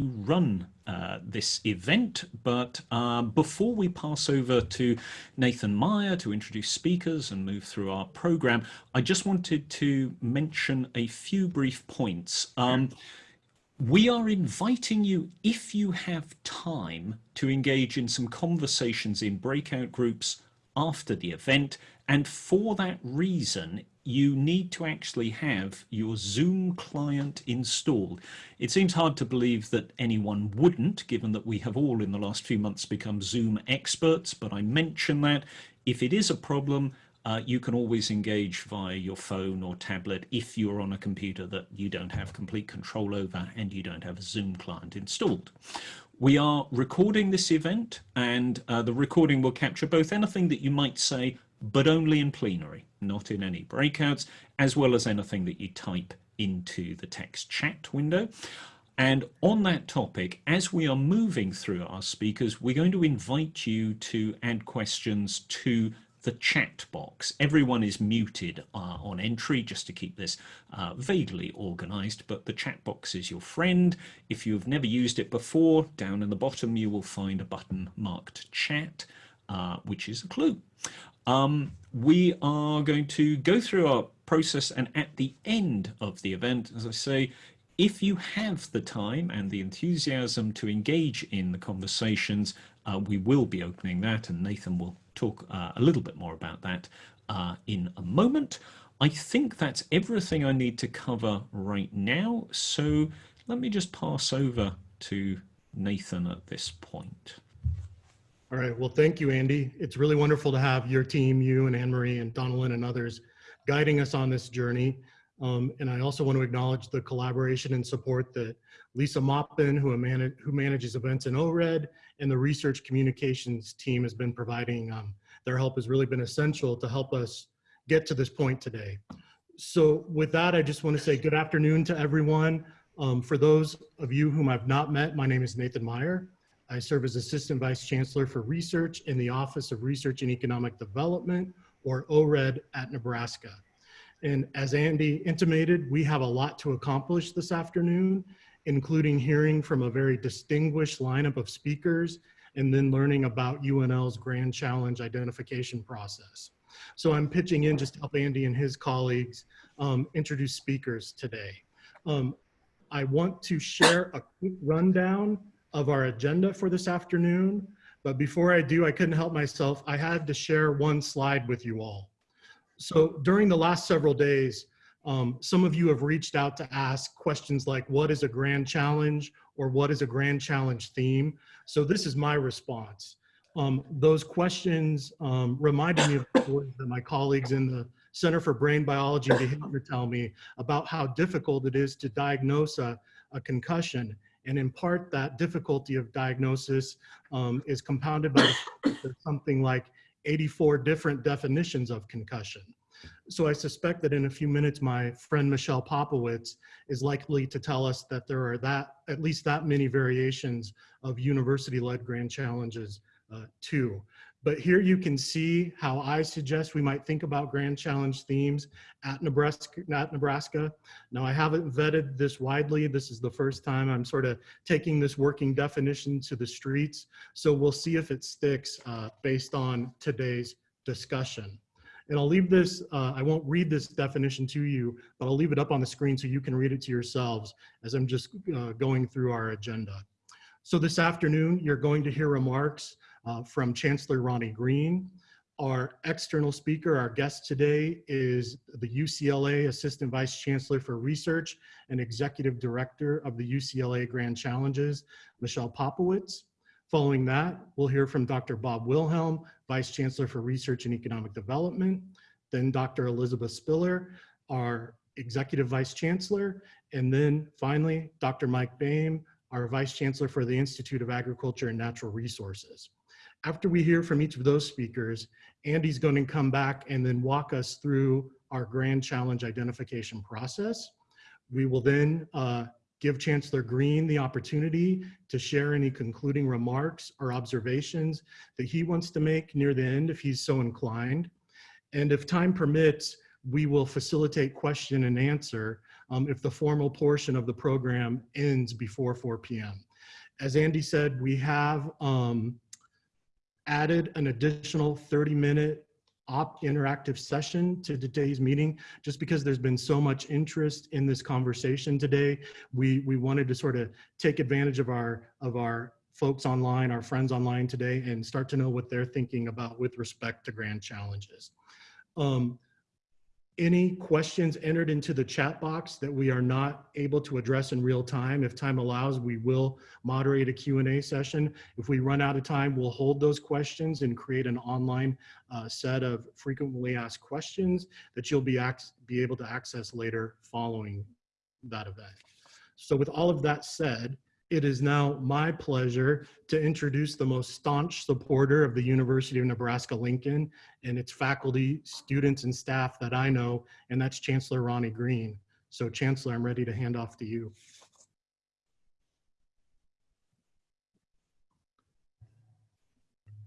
run uh, this event, but uh, before we pass over to Nathan Meyer to introduce speakers and move through our program, I just wanted to mention a few brief points. Um, we are inviting you, if you have time, to engage in some conversations in breakout groups after the event. And for that reason, you need to actually have your Zoom client installed. It seems hard to believe that anyone wouldn't, given that we have all in the last few months become Zoom experts, but I mention that if it is a problem, uh, you can always engage via your phone or tablet if you're on a computer that you don't have complete control over and you don't have a Zoom client installed. We are recording this event and uh, the recording will capture both anything that you might say but only in plenary, not in any breakouts, as well as anything that you type into the text chat window. And on that topic, as we are moving through our speakers, we're going to invite you to add questions to the chat box. Everyone is muted uh, on entry just to keep this uh, vaguely organized, but the chat box is your friend. If you've never used it before, down in the bottom you will find a button marked chat, uh, which is a clue. Um, we are going to go through our process and at the end of the event, as I say, if you have the time and the enthusiasm to engage in the conversations, uh, we will be opening that and Nathan will talk uh, a little bit more about that uh, in a moment. I think that's everything I need to cover right now. So let me just pass over to Nathan at this point. All right. Well, thank you, Andy. It's really wonderful to have your team, you and Anne-Marie and Donalyn and others guiding us on this journey. Um, and I also want to acknowledge the collaboration and support that Lisa Moppin, who, who manages events in ORED, and the research communications team has been providing. Um, their help has really been essential to help us get to this point today. So with that, I just want to say good afternoon to everyone. Um, for those of you whom I've not met, my name is Nathan Meyer. I serve as Assistant Vice Chancellor for Research in the Office of Research and Economic Development, or ORED at Nebraska. And as Andy intimated, we have a lot to accomplish this afternoon, including hearing from a very distinguished lineup of speakers and then learning about UNL's Grand Challenge identification process. So I'm pitching in just to help Andy and his colleagues um, introduce speakers today. Um, I want to share a quick rundown of our agenda for this afternoon. But before I do, I couldn't help myself. I had to share one slide with you all. So during the last several days, um, some of you have reached out to ask questions like, what is a grand challenge or what is a grand challenge theme? So this is my response. Um, those questions um, reminded me of words that my colleagues in the Center for Brain Biology and Behavior tell me about how difficult it is to diagnose a, a concussion and in part, that difficulty of diagnosis um, is compounded by something like 84 different definitions of concussion. So I suspect that in a few minutes, my friend Michelle Popowitz is likely to tell us that there are that at least that many variations of university-led grand challenges uh, too. But here you can see how I suggest we might think about Grand Challenge themes at Nebraska. At Nebraska. Now I haven't vetted this widely. This is the first time I'm sort of taking this working definition to the streets. So we'll see if it sticks uh, based on today's discussion. And I'll leave this, uh, I won't read this definition to you, but I'll leave it up on the screen so you can read it to yourselves as I'm just uh, going through our agenda. So this afternoon, you're going to hear remarks uh, from Chancellor Ronnie Green. Our external speaker, our guest today is the UCLA Assistant Vice Chancellor for Research and Executive Director of the UCLA Grand Challenges, Michelle Popowitz. Following that, we'll hear from Dr. Bob Wilhelm, Vice Chancellor for Research and Economic Development, then Dr. Elizabeth Spiller, our Executive Vice Chancellor, and then finally, Dr. Mike Boehm, our Vice Chancellor for the Institute of Agriculture and Natural Resources. After we hear from each of those speakers, Andy's going to come back and then walk us through our grand challenge identification process. We will then uh, give Chancellor Green the opportunity to share any concluding remarks or observations that he wants to make near the end if he's so inclined. And if time permits, we will facilitate question and answer um, if the formal portion of the program ends before 4 p.m. As Andy said, we have um, added an additional 30 minute op interactive session to today's meeting just because there's been so much interest in this conversation today. We we wanted to sort of take advantage of our of our folks online our friends online today and start to know what they're thinking about with respect to grand challenges. Um, any questions entered into the chat box that we are not able to address in real time. If time allows we will moderate a q&a session. If we run out of time we'll hold those questions and create an online uh, set of frequently asked questions that you'll be, be able to access later following that event. So with all of that said it is now my pleasure to introduce the most staunch supporter of the University of Nebraska-Lincoln and its faculty, students, and staff that I know, and that's Chancellor Ronnie Green. So Chancellor, I'm ready to hand off to you.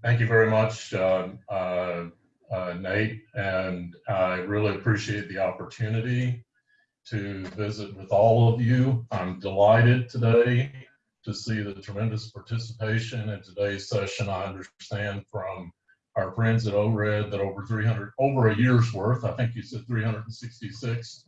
Thank you very much, uh, uh, uh, Nate, and I really appreciate the opportunity to visit with all of you. I'm delighted today to see the tremendous participation in today's session. I understand from our friends at ORED that over 300, over a year's worth, I think you said 366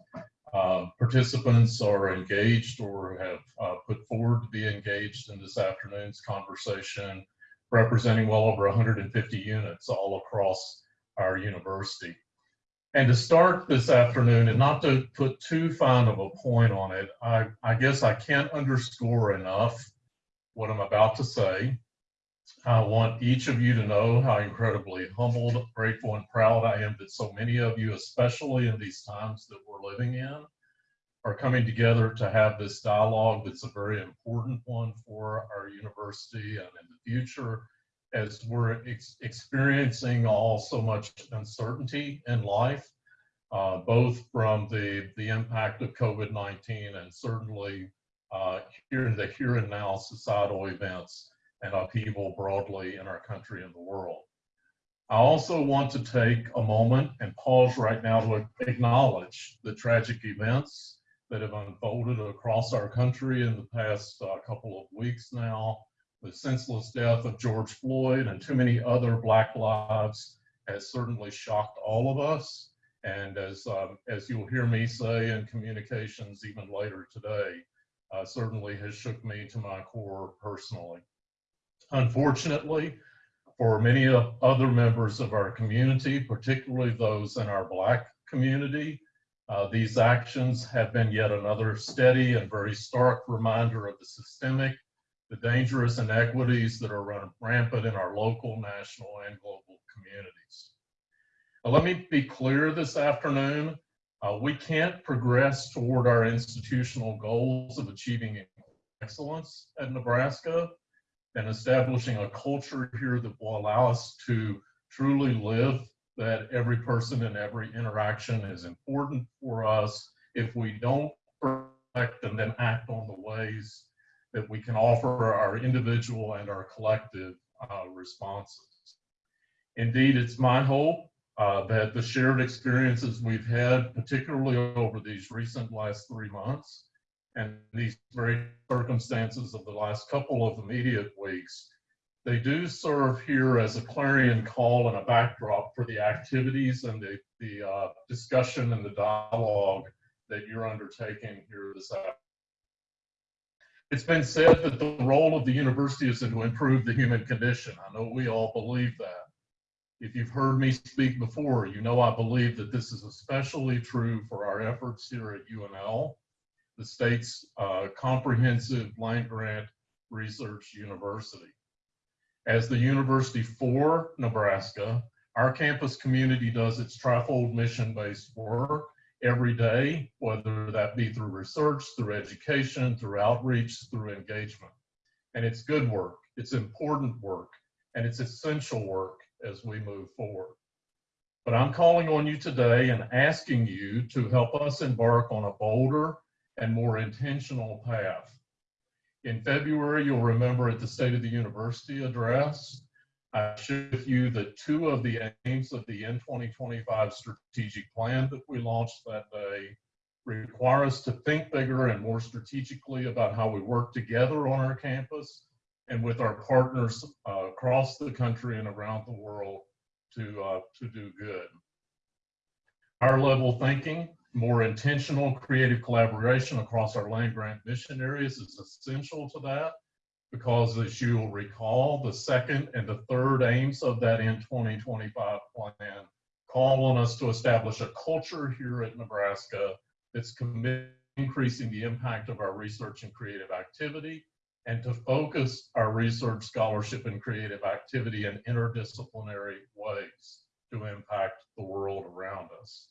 uh, participants are engaged or have uh, put forward to be engaged in this afternoon's conversation, representing well over 150 units all across our university. And to start this afternoon, and not to put too fine of a point on it, I, I guess I can't underscore enough what I'm about to say. I want each of you to know how incredibly humbled, grateful, and proud I am that so many of you, especially in these times that we're living in, are coming together to have this dialogue that's a very important one for our university and in the future as we're ex experiencing all so much uncertainty in life, uh, both from the, the impact of COVID-19 and certainly uh, here in the here and now societal events and upheaval broadly in our country and the world. I also want to take a moment and pause right now to acknowledge the tragic events that have unfolded across our country in the past uh, couple of weeks now the senseless death of George Floyd and too many other Black lives has certainly shocked all of us. And as, um, as you'll hear me say in communications even later today, uh, certainly has shook me to my core personally. Unfortunately, for many other members of our community, particularly those in our Black community, uh, these actions have been yet another steady and very stark reminder of the systemic the dangerous inequities that are run rampant in our local, national, and global communities. Now, let me be clear this afternoon, uh, we can't progress toward our institutional goals of achieving excellence at Nebraska and establishing a culture here that will allow us to truly live that every person and every interaction is important for us if we don't reflect and then act on the ways that we can offer our individual and our collective uh, responses. Indeed, it's my hope uh, that the shared experiences we've had, particularly over these recent last three months, and these very circumstances of the last couple of immediate weeks, they do serve here as a clarion call and a backdrop for the activities and the, the uh, discussion and the dialogue that you're undertaking here this afternoon. It's been said that the role of the university is to improve the human condition. I know we all believe that. If you've heard me speak before, you know I believe that this is especially true for our efforts here at UNL, the state's uh, comprehensive land grant research university. As the university for Nebraska, our campus community does its trifold mission-based work every day, whether that be through research, through education, through outreach, through engagement. And it's good work, it's important work, and it's essential work as we move forward. But I'm calling on you today and asking you to help us embark on a bolder and more intentional path. In February, you'll remember at the State of the University address, I shared with you that two of the aims of the N2025 strategic plan that we launched that day require us to think bigger and more strategically about how we work together on our campus and with our partners uh, across the country and around the world to, uh, to do good. Higher level thinking, more intentional creative collaboration across our land grant mission areas is essential to that because as you will recall, the second and the third aims of that N2025 plan call on us to establish a culture here at Nebraska that's committed increasing the impact of our research and creative activity and to focus our research, scholarship, and creative activity in interdisciplinary ways to impact the world around us.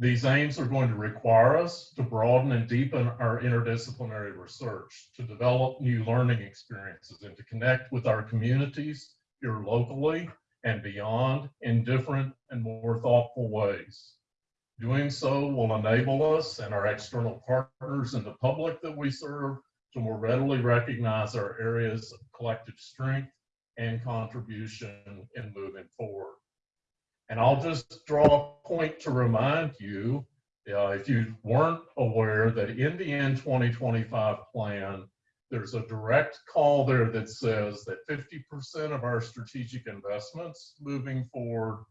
These aims are going to require us to broaden and deepen our interdisciplinary research, to develop new learning experiences, and to connect with our communities here locally and beyond in different and more thoughtful ways. Doing so will enable us and our external partners and the public that we serve to more readily recognize our areas of collective strength and contribution in moving forward. And I'll just draw a point to remind you, uh, if you weren't aware that in the N2025 plan, there's a direct call there that says that 50% of our strategic investments moving forward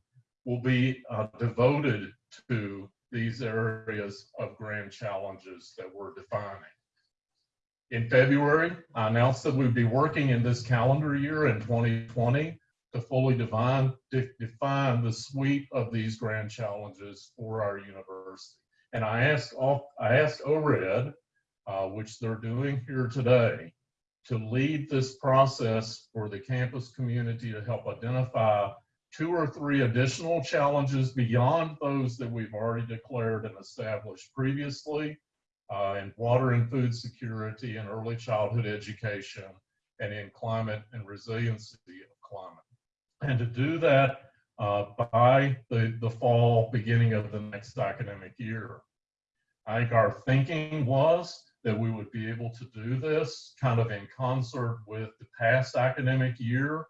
will be uh, devoted to these areas of grand challenges that we're defining. In February, I announced that we'd be working in this calendar year in 2020 to fully define, de define the sweep of these grand challenges for our university. And I asked, all, I asked ORED, uh, which they're doing here today, to lead this process for the campus community to help identify two or three additional challenges beyond those that we've already declared and established previously uh, in water and food security and early childhood education and in climate and resiliency of climate. And to do that uh, by the, the fall beginning of the next academic year. I think our thinking was that we would be able to do this kind of in concert with the past academic year.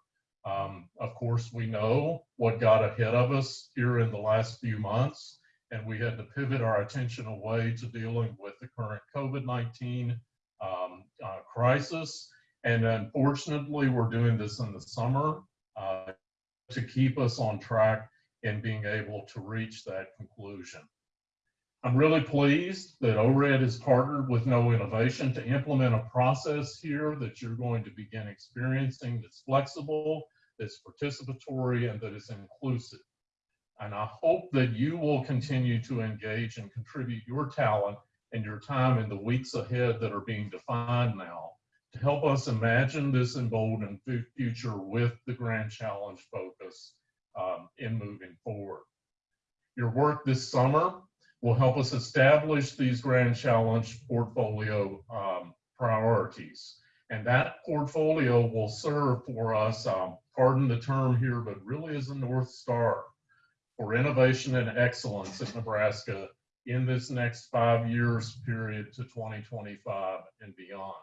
Um, of course, we know what got ahead of us here in the last few months, and we had to pivot our attention away to dealing with the current COVID-19 um, uh, crisis. And unfortunately, we're doing this in the summer uh, to keep us on track in being able to reach that conclusion. I'm really pleased that ORED has partnered with KnowInnovation to implement a process here that you're going to begin experiencing that's flexible, that's participatory, and that is inclusive. And I hope that you will continue to engage and contribute your talent and your time in the weeks ahead that are being defined now to help us imagine this emboldened future with the Grand Challenge focus um, in moving forward. Your work this summer will help us establish these Grand Challenge portfolio um, priorities. And that portfolio will serve for us, um, pardon the term here, but really is a North Star for innovation and excellence in Nebraska in this next five years period to 2025 and beyond.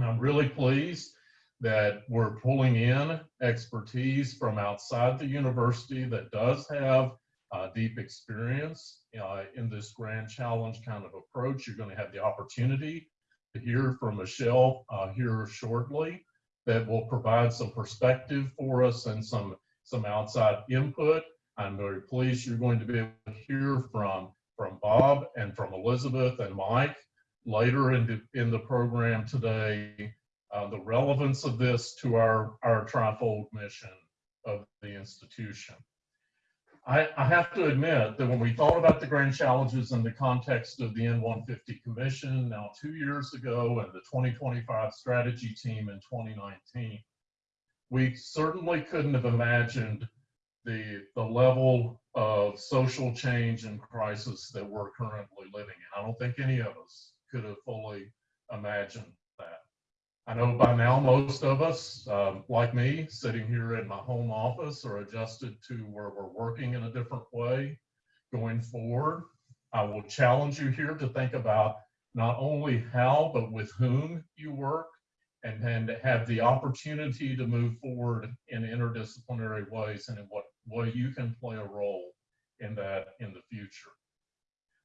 I'm really pleased that we're pulling in expertise from outside the university that does have uh, deep experience uh, in this grand challenge kind of approach. You're going to have the opportunity to hear from Michelle uh, here shortly that will provide some perspective for us and some, some outside input. I'm very pleased you're going to be able to hear from, from Bob and from Elizabeth and Mike later in the, in the program today, uh, the relevance of this to our, our trifold mission of the institution. I, I, have to admit that when we thought about the grand challenges in the context of the N150 Commission now two years ago and the 2025 strategy team in 2019, we certainly couldn't have imagined the, the level of social change and crisis that we're currently living in. I don't think any of us could have fully imagined that. I know by now most of us, um, like me, sitting here in my home office are adjusted to where we're working in a different way going forward. I will challenge you here to think about not only how, but with whom you work and then have the opportunity to move forward in interdisciplinary ways and in what way you can play a role in that in the future.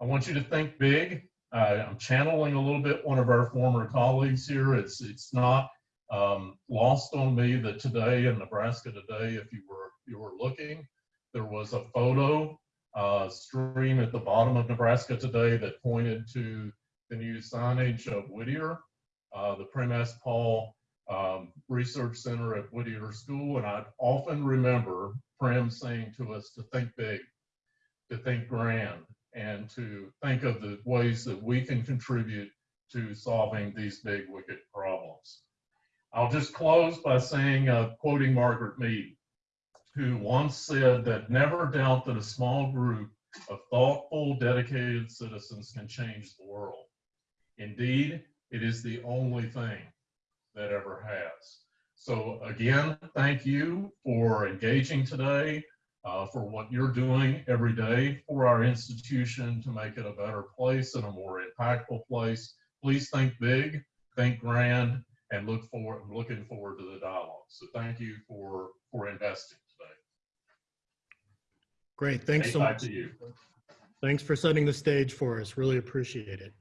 I want you to think big. Uh, I'm channeling a little bit one of our former colleagues here. It's, it's not um, lost on me that today in Nebraska today, if you were, you were looking, there was a photo uh, stream at the bottom of Nebraska today that pointed to the new signage of Whittier, uh, the Prem. Paul um, Research Center at Whittier School. And I often remember Prim saying to us to think big, to think grand, and to think of the ways that we can contribute to solving these big wicked problems. I'll just close by saying, uh, quoting Margaret Mead, who once said that never doubt that a small group of thoughtful, dedicated citizens can change the world. Indeed, it is the only thing that ever has. So again, thank you for engaging today, uh, for what you're doing every day for our institution to make it a better place and a more impactful place. Please think big, think grand, and look forward, I'm looking forward to the dialogue. So thank you for, for investing today. Great, thanks so much. to you. Thanks for setting the stage for us. Really appreciate it.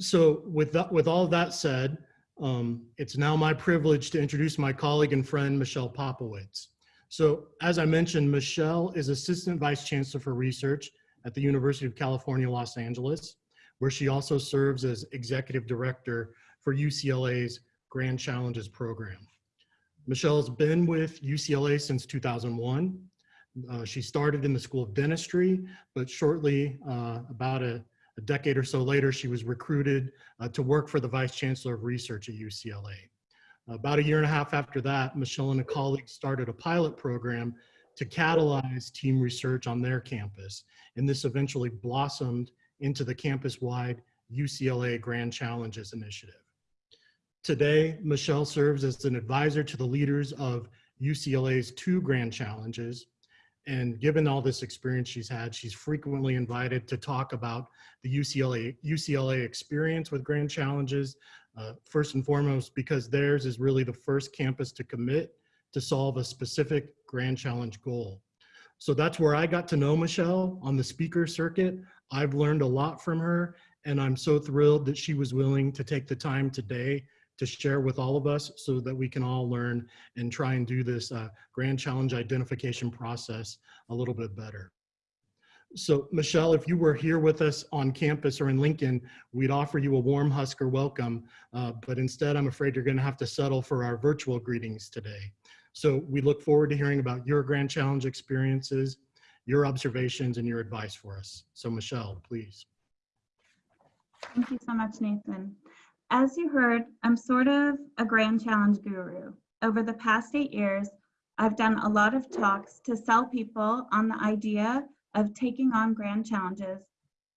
So with that, with all that said, um, it's now my privilege to introduce my colleague and friend, Michelle Popowitz. So as I mentioned, Michelle is Assistant Vice Chancellor for Research at the University of California, Los Angeles, where she also serves as Executive Director for UCLA's Grand Challenges Program. Michelle has been with UCLA since 2001. Uh, she started in the School of Dentistry, but shortly, uh, about a, a, decade or so later, she was recruited uh, to work for the Vice Chancellor of Research at UCLA. About a year and a half after that, Michelle and a colleague started a pilot program to catalyze team research on their campus. And this eventually blossomed into the campus-wide UCLA Grand Challenges Initiative. Today, Michelle serves as an advisor to the leaders of UCLA's two Grand Challenges, and given all this experience she's had, she's frequently invited to talk about the UCLA, UCLA experience with Grand Challenges, uh, first and foremost, because theirs is really the first campus to commit to solve a specific Grand Challenge goal. So that's where I got to know Michelle on the speaker circuit. I've learned a lot from her, and I'm so thrilled that she was willing to take the time today to share with all of us so that we can all learn and try and do this uh, grand challenge identification process a little bit better. So Michelle, if you were here with us on campus or in Lincoln, we'd offer you a warm Husker welcome, uh, but instead I'm afraid you're gonna have to settle for our virtual greetings today. So we look forward to hearing about your grand challenge experiences, your observations and your advice for us. So Michelle, please. Thank you so much, Nathan. As you heard, I'm sort of a grand challenge guru. Over the past eight years, I've done a lot of talks to sell people on the idea of taking on grand challenges,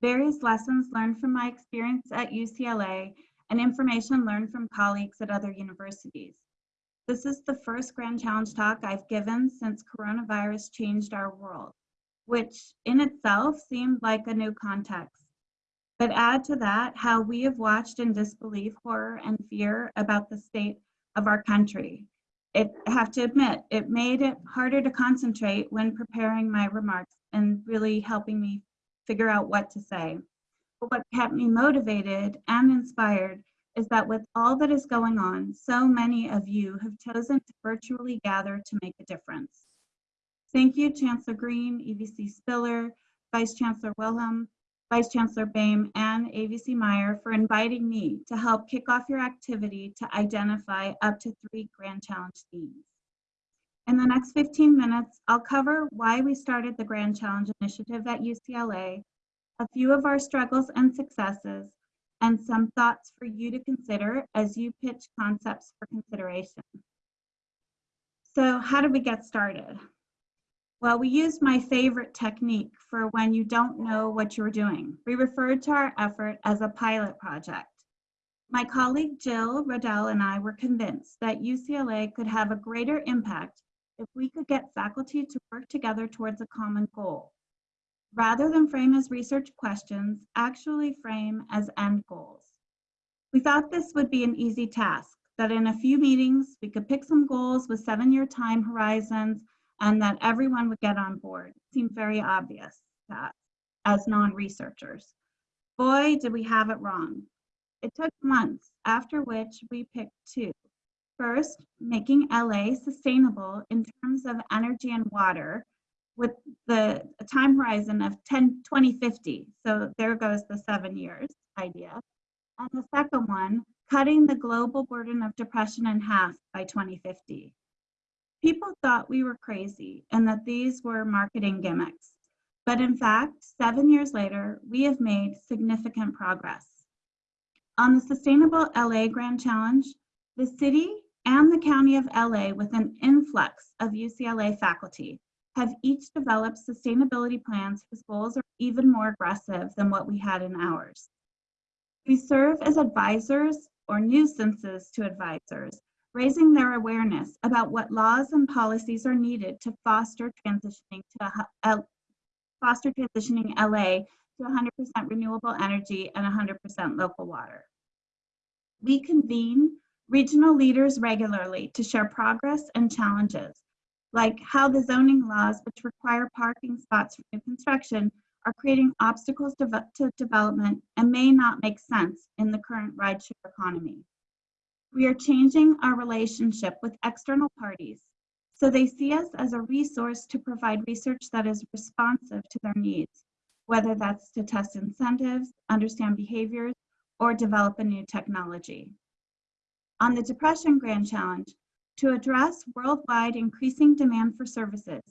various lessons learned from my experience at UCLA, and information learned from colleagues at other universities. This is the first grand challenge talk I've given since coronavirus changed our world, which in itself seemed like a new context. But add to that how we have watched in disbelief, horror, and fear about the state of our country. It, I have to admit, it made it harder to concentrate when preparing my remarks and really helping me figure out what to say. But what kept me motivated and inspired is that with all that is going on, so many of you have chosen to virtually gather to make a difference. Thank you, Chancellor Green, EVC Spiller, Vice Chancellor Wilhelm, Vice Chancellor Boehm and AVC Meyer for inviting me to help kick off your activity to identify up to three Grand Challenge themes. In the next 15 minutes, I'll cover why we started the Grand Challenge Initiative at UCLA, a few of our struggles and successes, and some thoughts for you to consider as you pitch concepts for consideration. So how did we get started? Well, we used my favorite technique for when you don't know what you're doing. We referred to our effort as a pilot project. My colleague Jill Rodell and I were convinced that UCLA could have a greater impact if we could get faculty to work together towards a common goal. Rather than frame as research questions, actually frame as end goals. We thought this would be an easy task, that in a few meetings, we could pick some goals with seven-year time horizons and that everyone would get on board. It seemed very obvious that as non-researchers. Boy, did we have it wrong. It took months, after which we picked two. First, making LA sustainable in terms of energy and water with the time horizon of 10, 2050. So there goes the seven years idea. And the second one, cutting the global burden of depression in half by 2050. People thought we were crazy and that these were marketing gimmicks. But in fact, seven years later, we have made significant progress. On the Sustainable LA Grand Challenge, the city and the County of LA, with an influx of UCLA faculty, have each developed sustainability plans whose goals are even more aggressive than what we had in ours. We serve as advisors or nuisances to advisors, raising their awareness about what laws and policies are needed to foster transitioning to foster transitioning LA to 100% renewable energy and 100% local water. We convene regional leaders regularly to share progress and challenges, like how the zoning laws, which require parking spots for new construction, are creating obstacles to, to development and may not make sense in the current rideshare economy. We are changing our relationship with external parties so they see us as a resource to provide research that is responsive to their needs, whether that's to test incentives, understand behaviors, or develop a new technology. On the Depression Grand Challenge, to address worldwide increasing demand for services,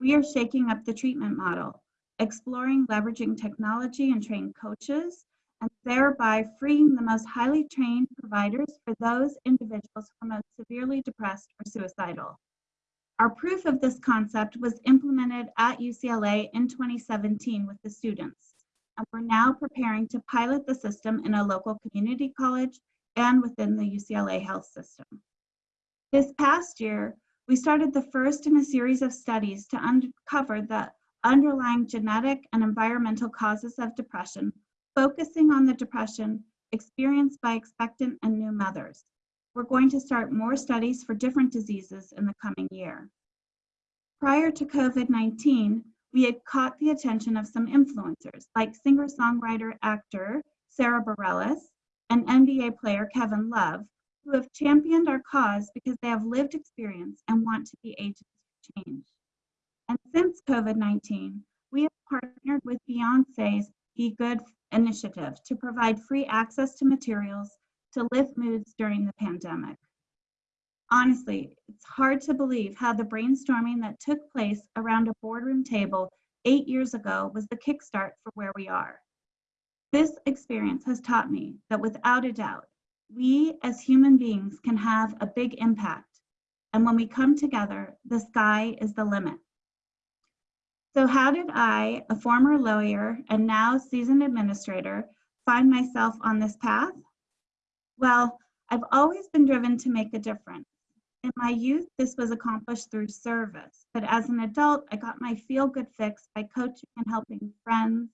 we are shaking up the treatment model, exploring leveraging technology and trained coaches, and thereby freeing the most highly trained providers for those individuals who are most severely depressed or suicidal. Our proof of this concept was implemented at UCLA in 2017 with the students, and we're now preparing to pilot the system in a local community college and within the UCLA health system. This past year, we started the first in a series of studies to uncover the underlying genetic and environmental causes of depression, focusing on the depression experienced by expectant and new mothers. We're going to start more studies for different diseases in the coming year. Prior to COVID-19, we had caught the attention of some influencers like singer-songwriter actor Sara Bareilles and NBA player Kevin Love, who have championed our cause because they have lived experience and want to be agents of change. And since COVID-19, we have partnered with Beyonce's BeyGOOD initiative to provide free access to materials to lift moods during the pandemic. Honestly, it's hard to believe how the brainstorming that took place around a boardroom table eight years ago was the kickstart for where we are. This experience has taught me that without a doubt, we as human beings can have a big impact. And when we come together, the sky is the limit. So how did I, a former lawyer and now seasoned administrator, find myself on this path? Well, I've always been driven to make a difference. In my youth, this was accomplished through service, but as an adult, I got my feel good fix by coaching and helping friends,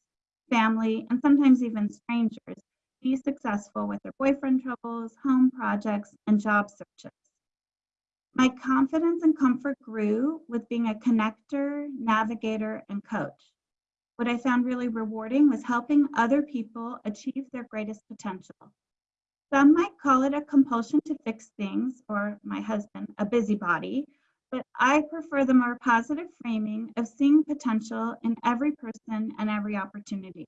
family, and sometimes even strangers be successful with their boyfriend troubles, home projects, and job searches. My confidence and comfort grew with being a connector, navigator, and coach. What I found really rewarding was helping other people achieve their greatest potential. Some might call it a compulsion to fix things, or my husband, a busybody, but I prefer the more positive framing of seeing potential in every person and every opportunity.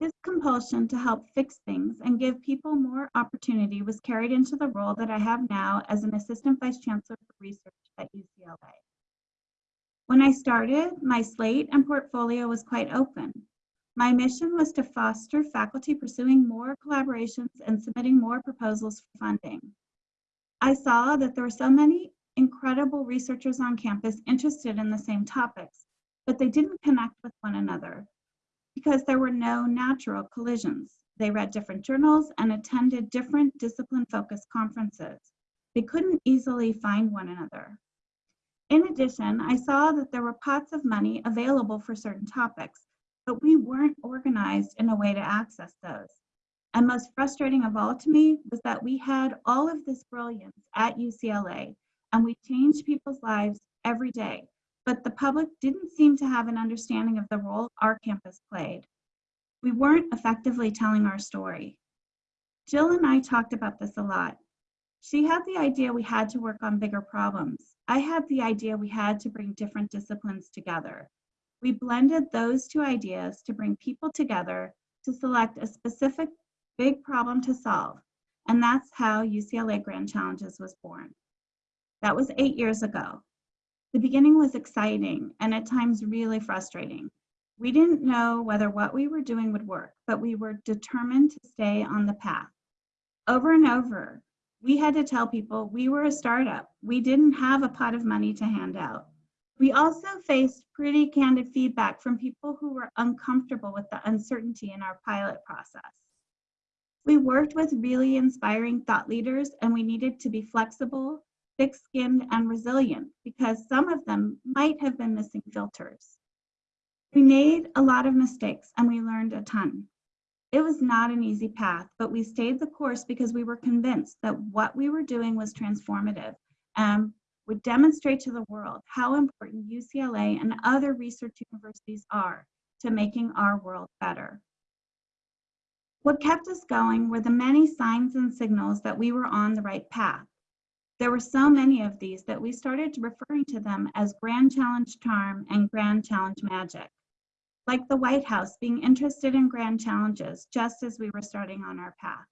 This compulsion to help fix things and give people more opportunity was carried into the role that I have now as an Assistant Vice Chancellor for Research at UCLA. When I started, my slate and portfolio was quite open. My mission was to foster faculty pursuing more collaborations and submitting more proposals for funding. I saw that there were so many incredible researchers on campus interested in the same topics, but they didn't connect with one another because there were no natural collisions. They read different journals and attended different discipline-focused conferences. They couldn't easily find one another. In addition, I saw that there were pots of money available for certain topics, but we weren't organized in a way to access those. And most frustrating of all to me was that we had all of this brilliance at UCLA and we changed people's lives every day, but the public didn't seem to have an understanding of the role our campus played. We weren't effectively telling our story. Jill and I talked about this a lot. She had the idea we had to work on bigger problems. I had the idea we had to bring different disciplines together. We blended those two ideas to bring people together to select a specific big problem to solve. And that's how UCLA Grand Challenges was born. That was eight years ago. The beginning was exciting and at times really frustrating. We didn't know whether what we were doing would work, but we were determined to stay on the path. Over and over, we had to tell people we were a startup. We didn't have a pot of money to hand out. We also faced pretty candid feedback from people who were uncomfortable with the uncertainty in our pilot process. We worked with really inspiring thought leaders and we needed to be flexible, thick-skinned, and resilient because some of them might have been missing filters. We made a lot of mistakes and we learned a ton. It was not an easy path, but we stayed the course because we were convinced that what we were doing was transformative and would demonstrate to the world how important UCLA and other research universities are to making our world better. What kept us going were the many signs and signals that we were on the right path. There were so many of these that we started referring to them as Grand Challenge Charm and Grand Challenge Magic. Like the White House being interested in grand challenges just as we were starting on our path.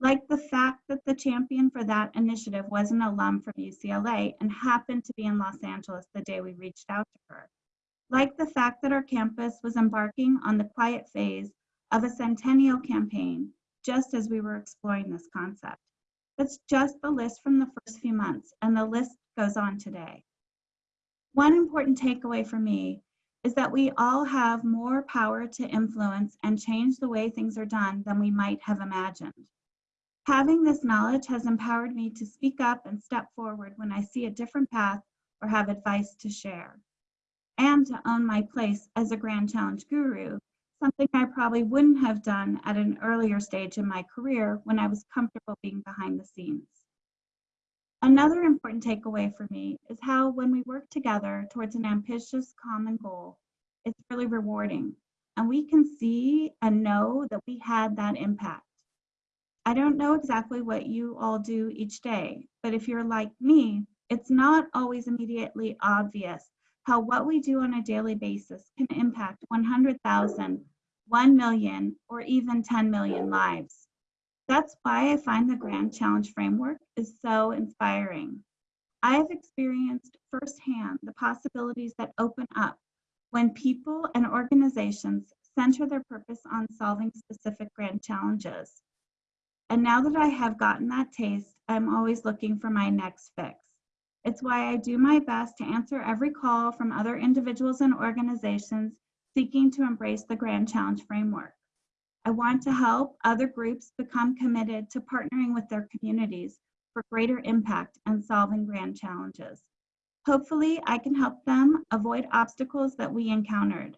Like the fact that the champion for that initiative was an alum from UCLA and happened to be in Los Angeles the day we reached out to her. Like the fact that our campus was embarking on the quiet phase of a centennial campaign just as we were exploring this concept. That's just the list from the first few months, and the list goes on today. One important takeaway for me is that we all have more power to influence and change the way things are done than we might have imagined. Having this knowledge has empowered me to speak up and step forward when I see a different path or have advice to share, and to own my place as a Grand Challenge guru something I probably wouldn't have done at an earlier stage in my career when I was comfortable being behind the scenes. Another important takeaway for me is how when we work together towards an ambitious common goal, it's really rewarding and we can see and know that we had that impact. I don't know exactly what you all do each day, but if you're like me, it's not always immediately obvious how what we do on a daily basis can impact 100,000, 1 million, or even 10 million lives. That's why I find the Grand Challenge Framework is so inspiring. I have experienced firsthand the possibilities that open up when people and organizations center their purpose on solving specific grand challenges. And now that I have gotten that taste, I'm always looking for my next fix. It's why I do my best to answer every call from other individuals and organizations seeking to embrace the Grand Challenge framework. I want to help other groups become committed to partnering with their communities for greater impact and solving grand challenges. Hopefully, I can help them avoid obstacles that we encountered.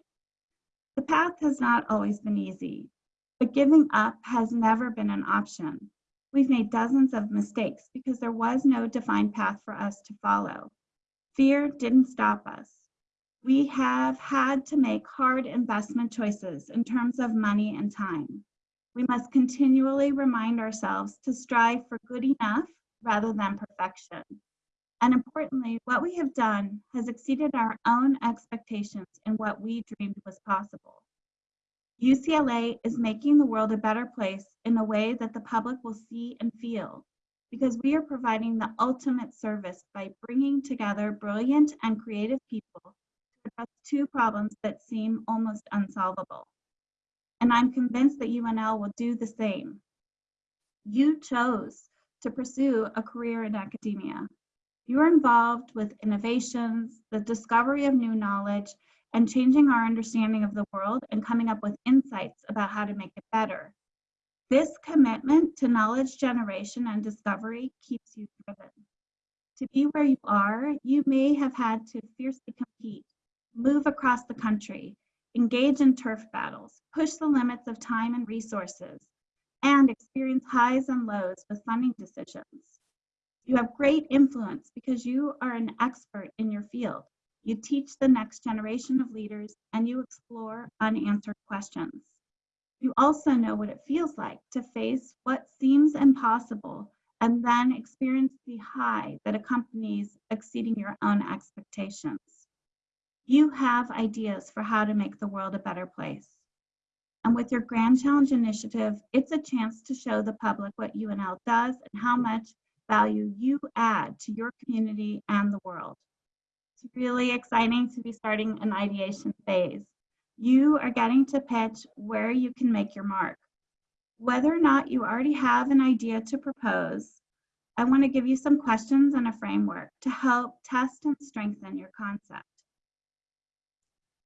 The path has not always been easy, but giving up has never been an option. We've made dozens of mistakes because there was no defined path for us to follow. Fear didn't stop us. We have had to make hard investment choices in terms of money and time. We must continually remind ourselves to strive for good enough rather than perfection. And importantly, what we have done has exceeded our own expectations in what we dreamed was possible. UCLA is making the world a better place in a way that the public will see and feel because we are providing the ultimate service by bringing together brilliant and creative people to address two problems that seem almost unsolvable. And I'm convinced that UNL will do the same. You chose to pursue a career in academia. You're involved with innovations, the discovery of new knowledge, and changing our understanding of the world and coming up with insights about how to make it better. This commitment to knowledge generation and discovery keeps you driven. To be where you are, you may have had to fiercely compete, move across the country, engage in turf battles, push the limits of time and resources, and experience highs and lows with funding decisions. You have great influence because you are an expert in your field you teach the next generation of leaders, and you explore unanswered questions. You also know what it feels like to face what seems impossible and then experience the high that accompanies exceeding your own expectations. You have ideas for how to make the world a better place. And with your Grand Challenge initiative, it's a chance to show the public what UNL does and how much value you add to your community and the world. It's really exciting to be starting an ideation phase. You are getting to pitch where you can make your mark. Whether or not you already have an idea to propose, I want to give you some questions and a framework to help test and strengthen your concept.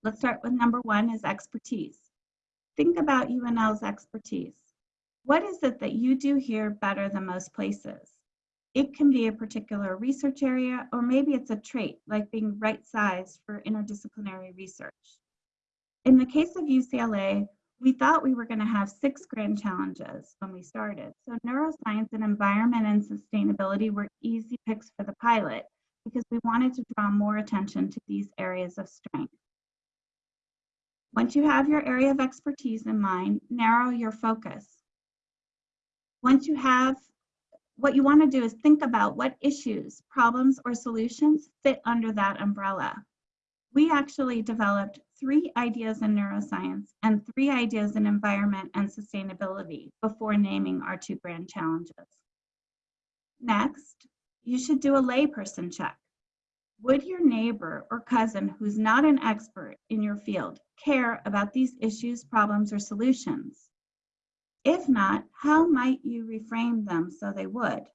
Let's start with number one is expertise. Think about UNL's expertise. What is it that you do here better than most places? It can be a particular research area, or maybe it's a trait like being right sized for interdisciplinary research. In the case of UCLA, we thought we were going to have six grand challenges when we started. So neuroscience and environment and sustainability were easy picks for the pilot because we wanted to draw more attention to these areas of strength. Once you have your area of expertise in mind, narrow your focus. Once you have, what you want to do is think about what issues, problems, or solutions fit under that umbrella. We actually developed three ideas in neuroscience and three ideas in environment and sustainability before naming our two grand challenges. Next, you should do a layperson check. Would your neighbor or cousin who's not an expert in your field care about these issues, problems, or solutions? If not, how might you reframe them so they would?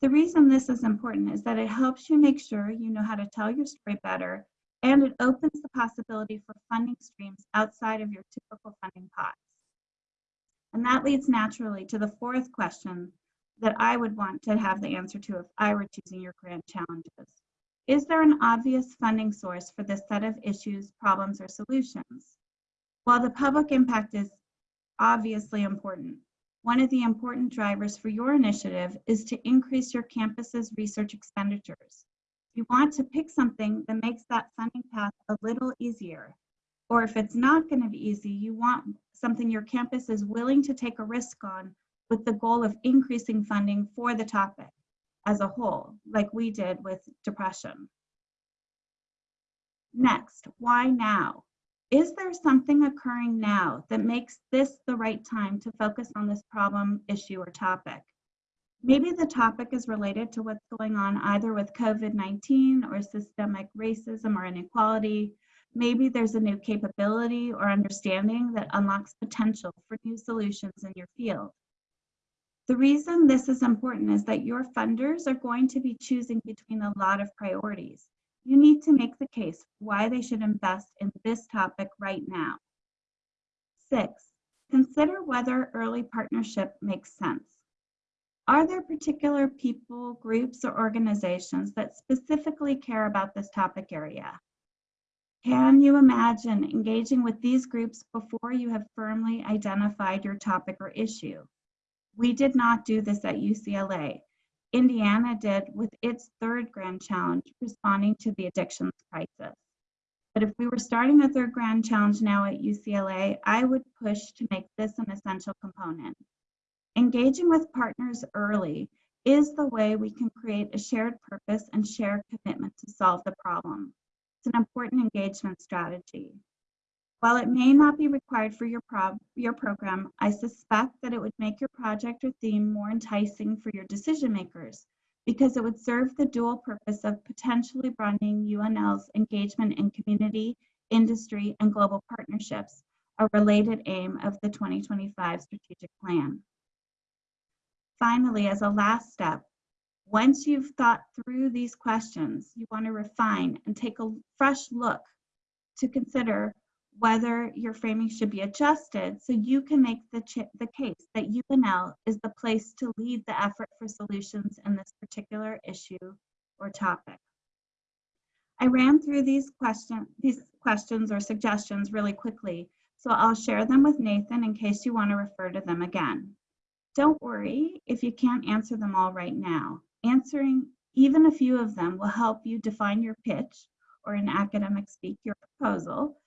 The reason this is important is that it helps you make sure you know how to tell your story better and it opens the possibility for funding streams outside of your typical funding pots. And that leads naturally to the fourth question that I would want to have the answer to if I were choosing your grand challenges. Is there an obvious funding source for this set of issues, problems, or solutions? While the public impact is obviously important, one of the important drivers for your initiative is to increase your campus's research expenditures. You want to pick something that makes that funding path a little easier. Or if it's not going to be easy, you want something your campus is willing to take a risk on with the goal of increasing funding for the topic as a whole, like we did with depression. Next, why now? Is there something occurring now that makes this the right time to focus on this problem, issue, or topic? Maybe the topic is related to what's going on either with COVID-19 or systemic racism or inequality. Maybe there's a new capability or understanding that unlocks potential for new solutions in your field. The reason this is important is that your funders are going to be choosing between a lot of priorities. You need to make the case why they should invest in this topic right now. Six, consider whether early partnership makes sense. Are there particular people, groups, or organizations that specifically care about this topic area? Can you imagine engaging with these groups before you have firmly identified your topic or issue? We did not do this at UCLA. Indiana did with its third grand challenge, responding to the addictions crisis. But if we were starting a third grand challenge now at UCLA, I would push to make this an essential component. Engaging with partners early is the way we can create a shared purpose and shared commitment to solve the problem. It's an important engagement strategy. While it may not be required for your, your program, I suspect that it would make your project or theme more enticing for your decision makers because it would serve the dual purpose of potentially broadening UNL's engagement in community, industry, and global partnerships, a related aim of the 2025 strategic plan. Finally, as a last step, once you've thought through these questions, you want to refine and take a fresh look to consider whether your framing should be adjusted so you can make the, the case that UNL is the place to lead the effort for solutions in this particular issue or topic. I ran through these, question, these questions or suggestions really quickly, so I'll share them with Nathan in case you want to refer to them again. Don't worry if you can't answer them all right now. Answering even a few of them will help you define your pitch, or in academic speak, your proposal,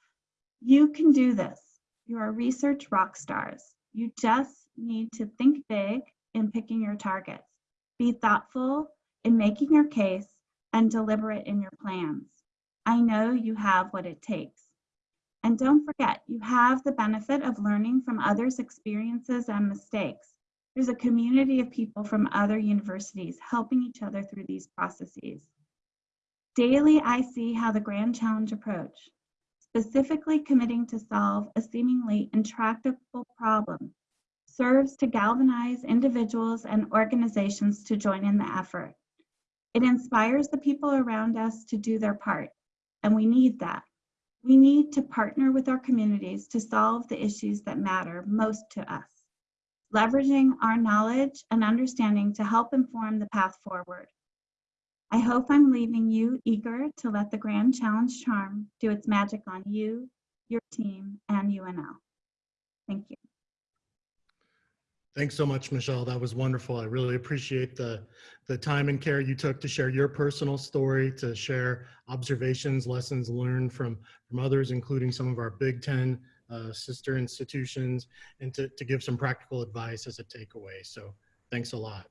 you can do this. You are research rock stars. You just need to think big in picking your targets. Be thoughtful in making your case and deliberate in your plans. I know you have what it takes. And don't forget, you have the benefit of learning from others' experiences and mistakes. There's a community of people from other universities helping each other through these processes. Daily, I see how the Grand Challenge approach, specifically committing to solve a seemingly intractable problem, serves to galvanize individuals and organizations to join in the effort. It inspires the people around us to do their part, and we need that. We need to partner with our communities to solve the issues that matter most to us, leveraging our knowledge and understanding to help inform the path forward. I hope I'm leaving you eager to let the Grand Challenge charm do its magic on you, your team, and UNL. Thank you. Thanks so much, Michelle. That was wonderful. I really appreciate the, the time and care you took to share your personal story, to share observations, lessons learned from, from others, including some of our Big Ten uh, sister institutions, and to, to give some practical advice as a takeaway. So thanks a lot.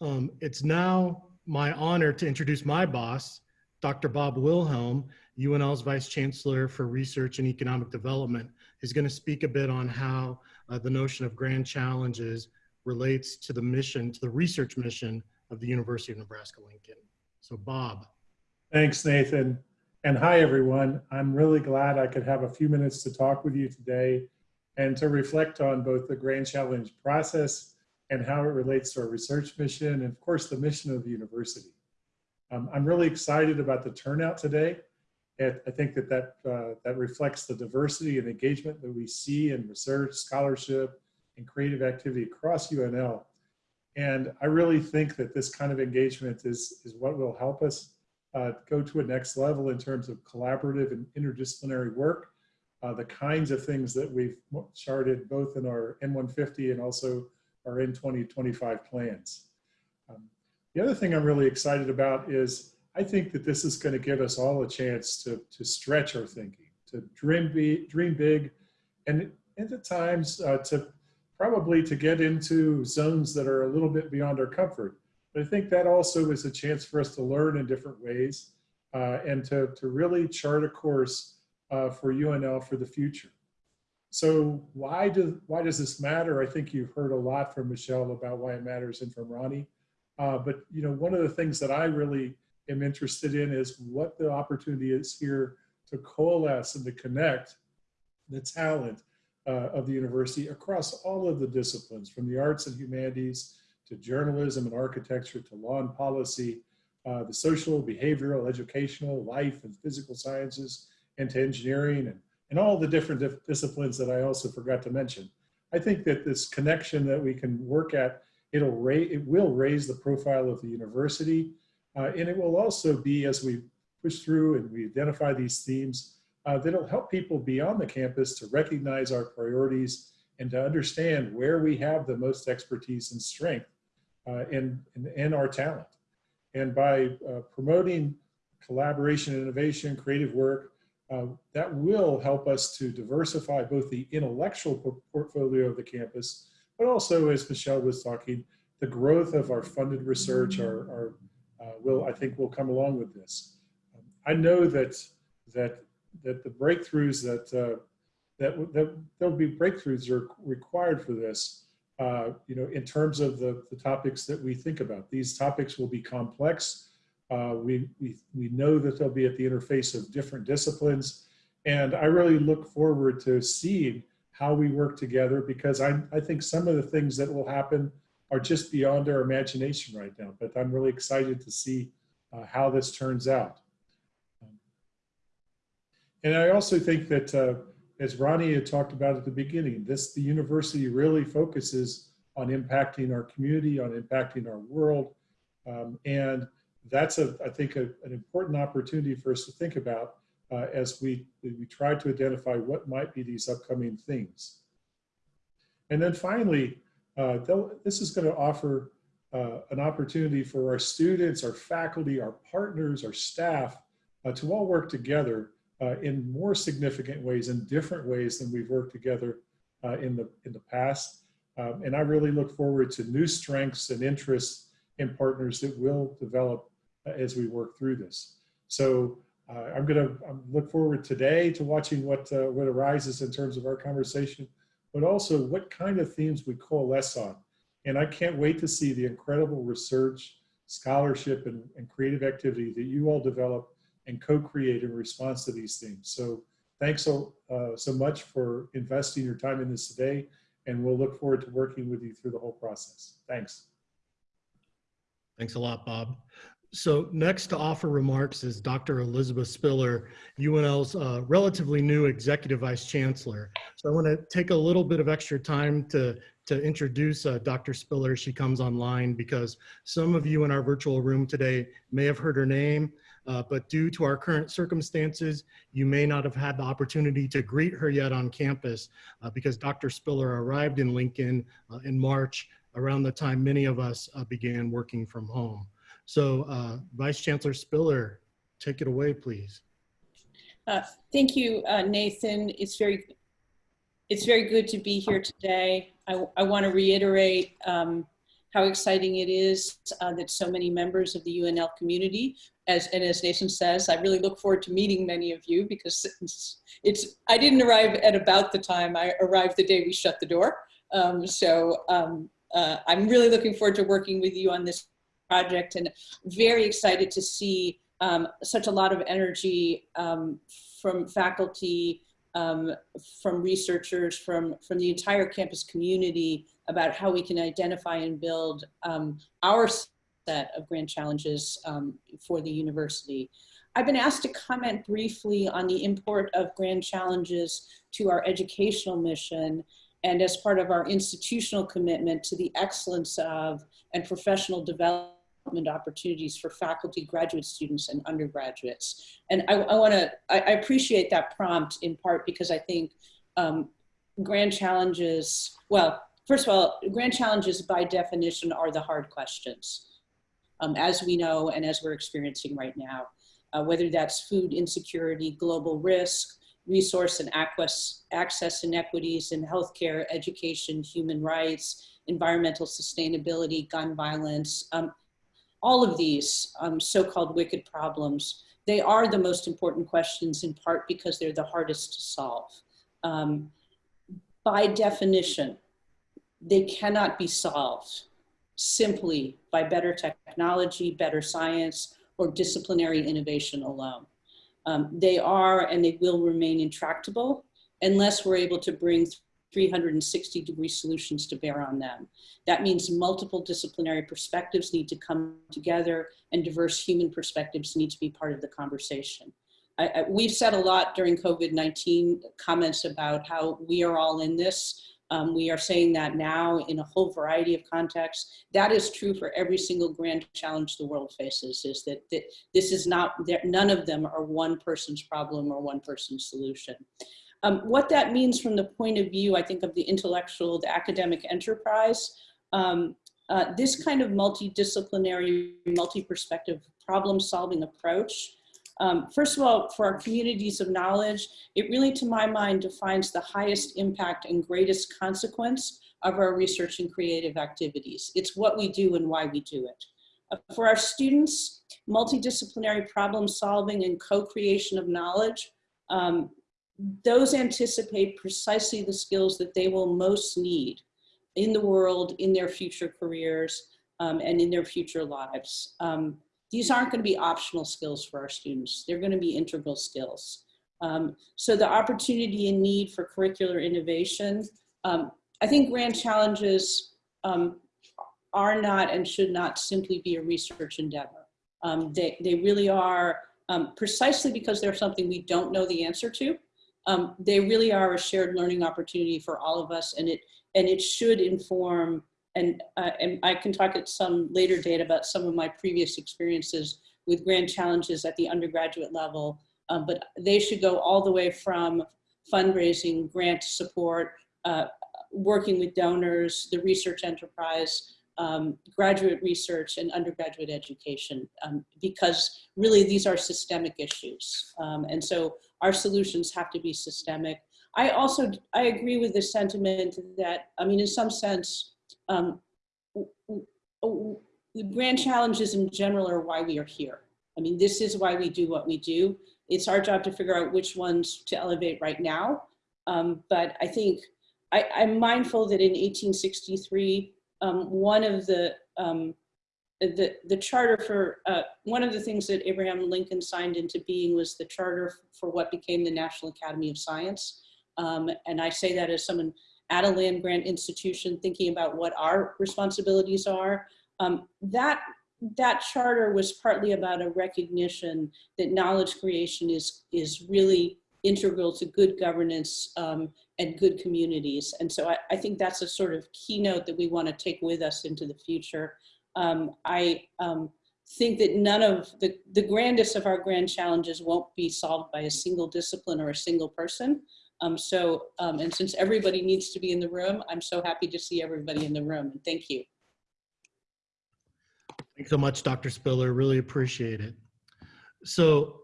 Um, it's now my honor to introduce my boss, Dr. Bob Wilhelm, UNL's Vice Chancellor for Research and Economic Development, is going to speak a bit on how uh, the notion of grand challenges relates to the mission, to the research mission of the University of Nebraska-Lincoln. So Bob. Thanks, Nathan. And hi, everyone. I'm really glad I could have a few minutes to talk with you today and to reflect on both the Grand Challenge process and how it relates to our research mission and, of course, the mission of the university. Um, I'm really excited about the turnout today. And I think that that, uh, that reflects the diversity and engagement that we see in research, scholarship, and creative activity across UNL. And I really think that this kind of engagement is, is what will help us uh, go to a next level in terms of collaborative and interdisciplinary work, uh, the kinds of things that we've charted both in our N150 and also our N2025 plans. Um, the other thing I'm really excited about is I think that this is going to give us all a chance to, to stretch our thinking, to dream, be, dream big, and, and at times uh, to probably to get into zones that are a little bit beyond our comfort. But I think that also is a chance for us to learn in different ways uh, and to, to really chart a course uh, for UNL for the future. So why, do, why does this matter? I think you've heard a lot from Michelle about why it matters and from Ronnie. Uh, but you know, one of the things that I really am interested in is what the opportunity is here to coalesce and to connect the talent uh, of the university across all of the disciplines, from the arts and humanities to journalism and architecture to law and policy, uh, the social, behavioral, educational, life and physical sciences, and to engineering and, and all the different disciplines that I also forgot to mention. I think that this connection that we can work at, it'll raise, it will raise the profile of the university uh, and it will also be, as we push through and we identify these themes, uh, that'll help people beyond the campus to recognize our priorities and to understand where we have the most expertise and strength uh, and, and, and, our talent. And by uh, promoting collaboration, innovation, creative work, uh, that will help us to diversify both the intellectual portfolio of the campus, but also, as Michelle was talking, the growth of our funded research, our, uh, will, I think, will come along with this. Um, I know that that that the breakthroughs that uh, that that there'll be breakthroughs are required for this. Uh, you know, in terms of the, the topics that we think about, these topics will be complex. Uh, we, we, we know that they'll be at the interface of different disciplines. And I really look forward to seeing how we work together because I, I think some of the things that will happen are just beyond our imagination right now. But I'm really excited to see uh, how this turns out. And I also think that, uh, as Ronnie had talked about at the beginning, this the university really focuses on impacting our community, on impacting our world. Um, and that's, a, I think, a, an important opportunity for us to think about uh, as we, we try to identify what might be these upcoming things. And then finally, uh, this is going to offer uh, an opportunity for our students, our faculty, our partners, our staff uh, to all work together uh, in more significant ways in different ways than we've worked together uh, in the in the past. Um, and I really look forward to new strengths and interests in partners that will develop as we work through this. So uh, I'm going to look forward today to watching what uh, what arises in terms of our conversation, but also what kind of themes we coalesce on. And I can't wait to see the incredible research, scholarship, and, and creative activity that you all develop and co-create in response to these themes. So thanks so, uh, so much for investing your time in this today, and we'll look forward to working with you through the whole process. Thanks. Thanks a lot, Bob. So next to offer remarks is Dr. Elizabeth Spiller, UNL's uh, relatively new Executive Vice Chancellor. So I want to take a little bit of extra time to, to introduce uh, Dr. Spiller. She comes online because some of you in our virtual room today may have heard her name, uh, but due to our current circumstances, you may not have had the opportunity to greet her yet on campus uh, because Dr. Spiller arrived in Lincoln uh, in March around the time many of us uh, began working from home. So uh, Vice Chancellor Spiller, take it away, please. Uh, thank you, uh, Nathan. It's very, it's very good to be here today. I, I want to reiterate um, how exciting it is uh, that so many members of the UNL community, as and as Nathan says, I really look forward to meeting many of you because it's, it's I didn't arrive at about the time. I arrived the day we shut the door. Um, so um, uh, I'm really looking forward to working with you on this project and very excited to see um, such a lot of energy um, from faculty, um, from researchers, from, from the entire campus community about how we can identify and build um, our set of grand challenges um, for the university. I've been asked to comment briefly on the import of grand challenges to our educational mission and as part of our institutional commitment to the excellence of and professional development opportunities for faculty, graduate students, and undergraduates. And I, I want to, I, I, appreciate that prompt in part because I think um, grand challenges, well, first of all, grand challenges by definition are the hard questions, um, as we know and as we're experiencing right now, uh, whether that's food insecurity, global risk, resource and access, access inequities in healthcare, education, human rights, environmental sustainability, gun violence. Um, all of these um, so-called wicked problems, they are the most important questions in part because they're the hardest to solve. Um, by definition, they cannot be solved simply by better technology, better science, or disciplinary innovation alone. Um, they are and they will remain intractable unless we're able to bring 360 degree solutions to bear on them. That means multiple disciplinary perspectives need to come together and diverse human perspectives need to be part of the conversation. I, I, we've said a lot during COVID-19 comments about how we are all in this. Um, we are saying that now in a whole variety of contexts. That is true for every single grand challenge the world faces, is that, that this is not, that none of them are one person's problem or one person's solution. Um, what that means from the point of view, I think, of the intellectual, the academic enterprise, um, uh, this kind of multidisciplinary, multi-perspective problem-solving approach, um, first of all, for our communities of knowledge, it really, to my mind, defines the highest impact and greatest consequence of our research and creative activities. It's what we do and why we do it. Uh, for our students, multidisciplinary problem solving and co-creation of knowledge um, those anticipate precisely the skills that they will most need in the world, in their future careers, um, and in their future lives. Um, these aren't going to be optional skills for our students. They're going to be integral skills. Um, so the opportunity and need for curricular innovation, um, I think grand challenges um, are not and should not simply be a research endeavor. Um, they, they really are precisely because they're something we don't know the answer to um, they really are a shared learning opportunity for all of us and it and it should inform and, uh, and I can talk at some later date about some of my previous experiences with grand challenges at the undergraduate level, um, but they should go all the way from fundraising, grant support, uh, working with donors, the research enterprise, um, graduate research and undergraduate education, um, because really these are systemic issues. Um, and so our solutions have to be systemic. I also, I agree with the sentiment that, I mean, in some sense, um, the grand challenges in general are why we are here. I mean, this is why we do what we do. It's our job to figure out which ones to elevate right now. Um, but I think I, I'm mindful that in 1863, um, one of the um, the the charter for uh, one of the things that Abraham Lincoln signed into being was the charter for what became the National Academy of Science. Um, and I say that as someone at a land grant institution thinking about what our responsibilities are. Um, that that charter was partly about a recognition that knowledge creation is is really integral to good governance um, and good communities. And so I, I, think that's a sort of keynote that we want to take with us into the future. Um, I um, think that none of the, the grandest of our grand challenges won't be solved by a single discipline or a single person. Um, so, um, and since everybody needs to be in the room, I'm so happy to see everybody in the room. And thank you. Thanks so much, Dr. Spiller. Really appreciate it. So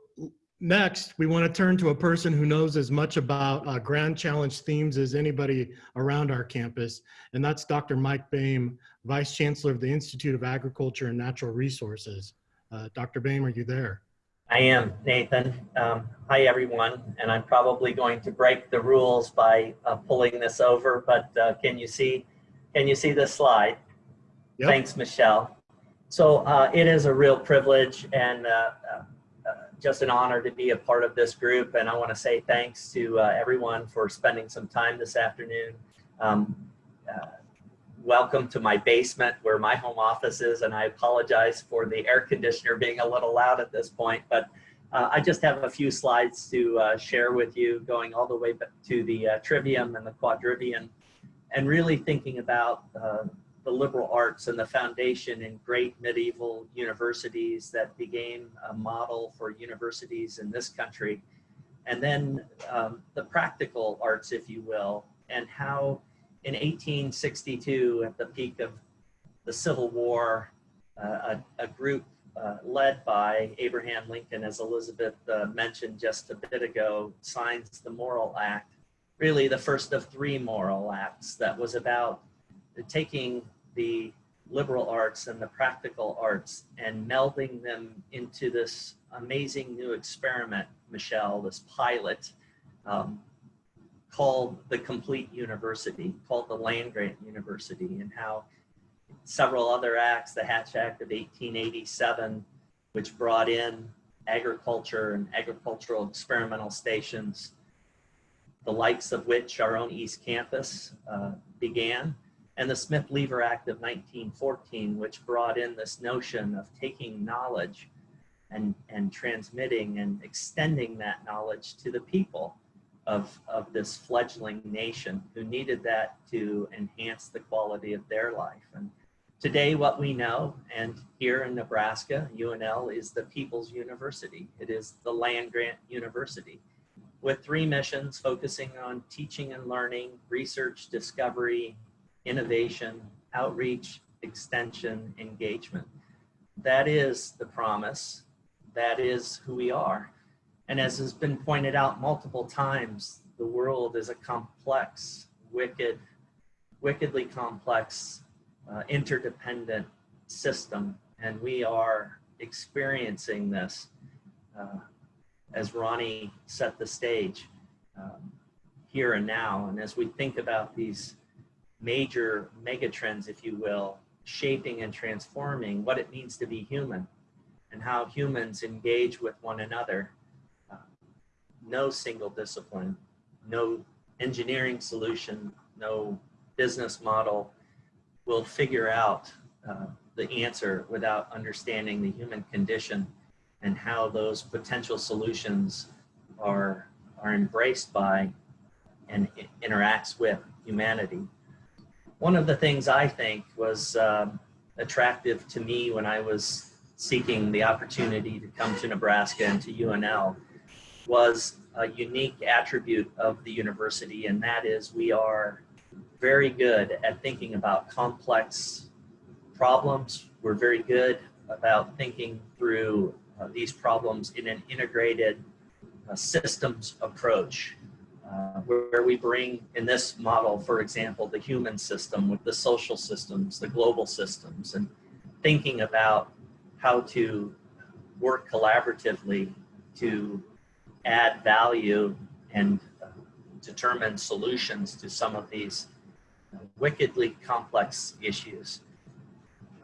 next, we want to turn to a person who knows as much about uh, Grand Challenge themes as anybody around our campus, and that's Dr. Mike Boehm, Vice Chancellor of the Institute of Agriculture and Natural Resources. Uh, Dr. Boehm, are you there? I am, Nathan. Um, hi, everyone. And I'm probably going to break the rules by uh, pulling this over, but uh, can you see, can you see this slide? Yep. Thanks, Michelle. So uh, it is a real privilege and uh, uh, just an honor to be a part of this group. And I want to say thanks to uh, everyone for spending some time this afternoon. Um, welcome to my basement where my home office is and I apologize for the air conditioner being a little loud at this point but uh, I just have a few slides to uh, share with you going all the way to the uh, trivium and the quadrivium and really thinking about uh, the liberal arts and the foundation in great medieval universities that became a model for universities in this country and then um, the practical arts if you will and how in 1862, at the peak of the Civil War, uh, a, a, group uh, led by Abraham Lincoln, as Elizabeth uh, mentioned just a bit ago, signs the Morrill Act, really the first of three Morrill Acts that was about taking the liberal arts and the practical arts and melding them into this amazing new experiment, Michelle, this pilot um, called the Complete University, called the Land Grant University, and how several other acts, the Hatch Act of 1887, which brought in agriculture and agricultural experimental stations, the likes of which our own East Campus uh, began, and the Smith-Lever Act of 1914, which brought in this notion of taking knowledge and, and transmitting and extending that knowledge to the people of, of this fledgling nation who needed that to enhance the quality of their life. And today what we know, and here in Nebraska, UNL is the People's University. It is the land grant university with three missions focusing on teaching and learning, research, discovery, innovation, outreach, extension, engagement. That is the promise. That is who we are. And as has been pointed out multiple times, the world is a complex, wicked, wickedly complex, uh, interdependent system. And we are experiencing this uh, as Ronnie set the stage um, here and now. And as we think about these major megatrends, if you will, shaping and transforming what it means to be human and how humans engage with one another no single discipline, no engineering solution, no business model will figure out uh, the answer without understanding the human condition and how those potential solutions are, are embraced by and interacts with humanity. One of the things I think was um, attractive to me when I was seeking the opportunity to come to Nebraska and to UNL was a unique attribute of the university, and that is we are very good at thinking about complex problems. We're very good about thinking through uh, these problems in an integrated a systems approach uh, where we bring in this model, for example, the human system with the social systems, the global systems, and thinking about how to work collaboratively to add value and determine solutions to some of these wickedly complex issues.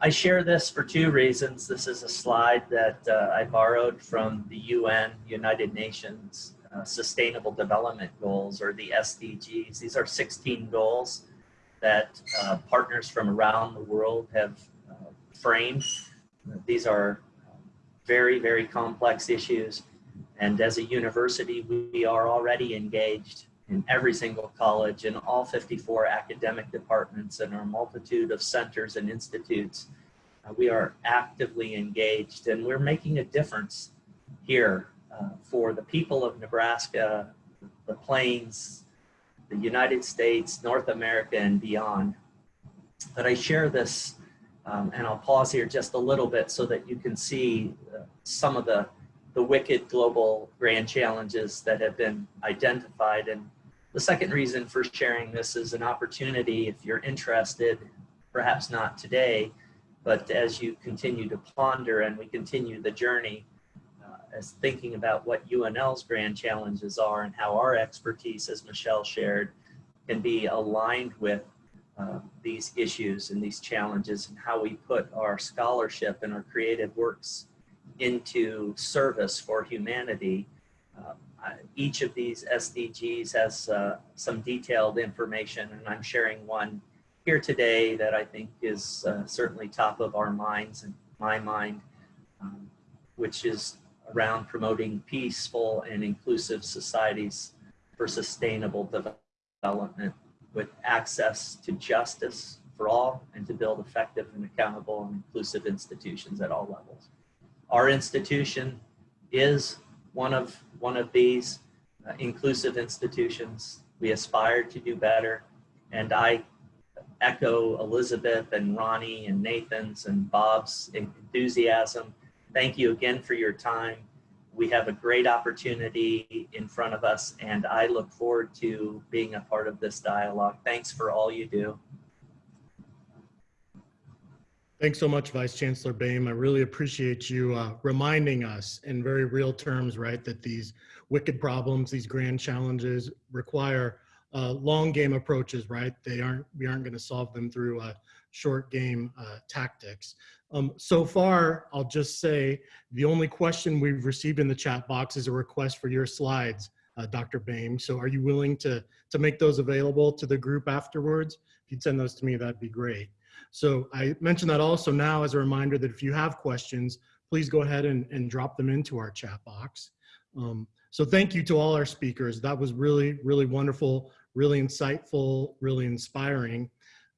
I share this for two reasons. This is a slide that uh, I borrowed from the UN, United Nations uh, Sustainable Development Goals, or the SDGs. These are 16 goals that uh, partners from around the world have uh, framed. These are very, very complex issues. And as a university, we are already engaged in every single college in all 54 academic departments and our multitude of centers and institutes. Uh, we are actively engaged and we're making a difference here uh, for the people of Nebraska, the Plains, the United States, North America, and beyond. But I share this, um, and I'll pause here just a little bit so that you can see uh, some of the, the wicked global grand challenges that have been identified. And the second reason for sharing this is an opportunity if you're interested, perhaps not today, but as you continue to ponder and we continue the journey, uh, as thinking about what UNL's grand challenges are and how our expertise, as Michelle shared, can be aligned with uh, these issues and these challenges and how we put our scholarship and our creative works into service for humanity. Uh, each of these SDGs has uh, some detailed information and I'm sharing one here today that I think is uh, certainly top of our minds and my mind, um, which is around promoting peaceful and inclusive societies for sustainable development with access to justice for all and to build effective and accountable and inclusive institutions at all levels. Our institution is one of, one of these uh, inclusive institutions. We aspire to do better. And I echo Elizabeth and Ronnie and Nathan's and Bob's enthusiasm. Thank you again for your time. We have a great opportunity in front of us and I look forward to being a part of this dialogue. Thanks for all you do. Thanks so much, Vice Chancellor Boehm. I really appreciate you uh, reminding us in very real terms, right, that these wicked problems, these grand challenges require uh, long game approaches, right? They aren't, we aren't gonna solve them through uh, short game uh, tactics. Um, so far, I'll just say the only question we've received in the chat box is a request for your slides, uh, Dr. Boehm. So are you willing to, to make those available to the group afterwards? If you'd send those to me, that'd be great. So I mentioned that also now as a reminder that if you have questions, please go ahead and, and drop them into our chat box. Um, so thank you to all our speakers. That was really, really wonderful, really insightful, really inspiring.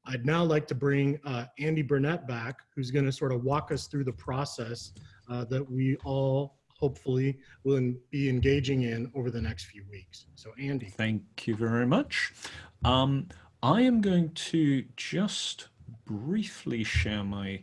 I'd now like to bring uh, Andy Burnett back, who's gonna sort of walk us through the process uh, that we all hopefully will be engaging in over the next few weeks. So Andy. Thank you very much. Um, I am going to just briefly share my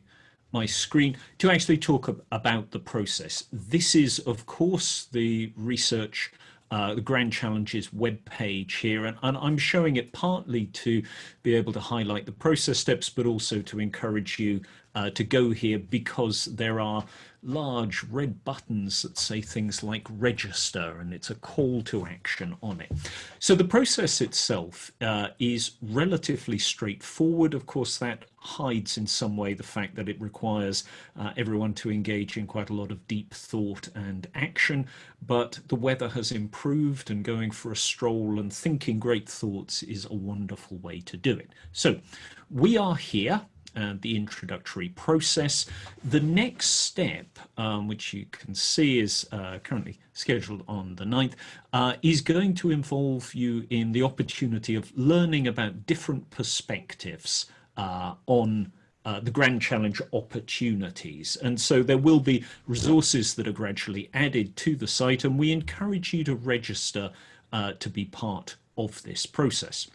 my screen to actually talk about the process. This is, of course, the research, uh, the Grand Challenges web page here, and, and, I'm showing it partly to be able to highlight the process steps, but also to encourage you uh, to go here because there are large red buttons that say things like register and it's a call to action on it. So the process itself uh, is relatively straightforward. Of course, that hides in some way the fact that it requires uh, everyone to engage in quite a lot of deep thought and action, but the weather has improved and going for a stroll and thinking great thoughts is a wonderful way to do it. So we are here uh, the introductory process. The next step, um, which you can see is uh, currently scheduled on the 9th, uh, is going to involve you in the opportunity of learning about different perspectives uh, on uh, the Grand Challenge opportunities. And so there will be resources that are gradually added to the site, and we encourage you to register uh, to be part of this process.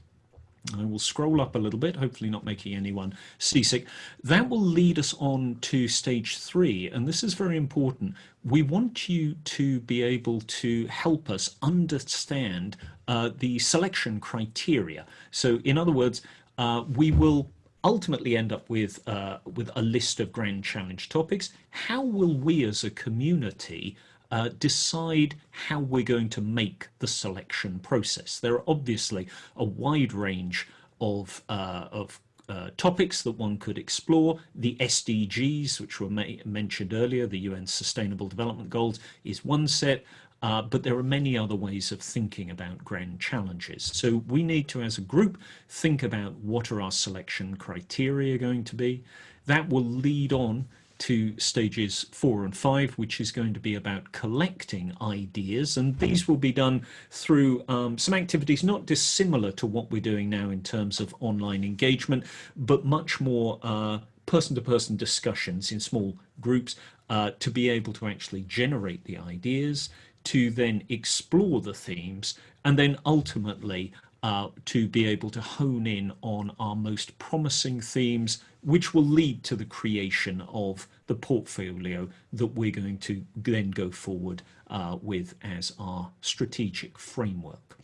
I will scroll up a little bit, hopefully not making anyone seasick. That will lead us on to stage three, and this is very important. We want you to be able to help us understand uh, the selection criteria. So in other words, uh, we will ultimately end up with, uh, with a list of grand challenge topics. How will we as a community uh, decide how we're going to make the selection process. There are obviously a wide range of, uh, of uh, topics that one could explore. The SDGs, which were mentioned earlier, the UN Sustainable Development Goals, is one set. Uh, but there are many other ways of thinking about grand challenges. So we need to, as a group, think about what are our selection criteria going to be. That will lead on to stages four and five, which is going to be about collecting ideas. And these will be done through um, some activities not dissimilar to what we're doing now in terms of online engagement, but much more uh, person-to-person -person discussions in small groups uh, to be able to actually generate the ideas, to then explore the themes, and then ultimately uh, to be able to hone in on our most promising themes, which will lead to the creation of the portfolio that we're going to then go forward uh, with as our strategic framework.